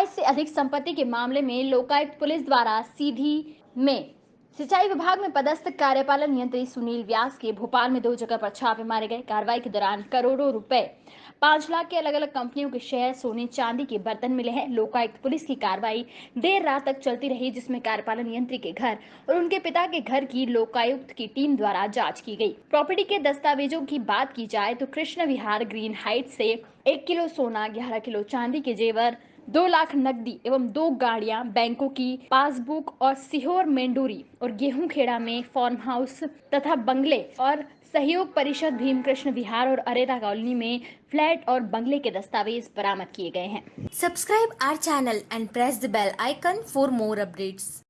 22 से अधिक संपत्ति के मामले में लोकायुक्त पुलिस द्वारा सीधी में सिंचाई विभाग में पदस्थ कार्यपालन यंत्री सुनील व्यास के भोपाल में दो जगह पर छापे मारे गए। कार्रवाई के दौरान करोड़ों रुपए, पाँच लाख के अलग अलग कंपनियों के शेयर सोने चांदी के बर्तन मिले हैं। लोकायुक्त पुलिस की कार्रवाई देर रात तक चलती रही, जिसमें कार्यपालन यंत्री के घर और उनके पिता के घर की लोकायुक्त की टीम द्वारा जाँच की गई। प्रॉपर्टी के दस्तावेजों की बात की जाए तो कृष्ण विहार ग्रीन हाइट से एक किलो सोना, ग्यारह किलो चांदी के जेवर दो लाख नकदी एवं दो गाड़ियाँ बैंकों की पासबुक और सीहोर मेंडोरी और गेहूँ खेड़ा में फार्म हाउस तथा बंगले और सहयोग परिषद भीमकृष्ण विहार और अरेरा कॉलोनी में फ्लैट और बंगले के दस्तावेज़ बरामद किए गए हैं subscribe our channel and press the bell icon for more updates.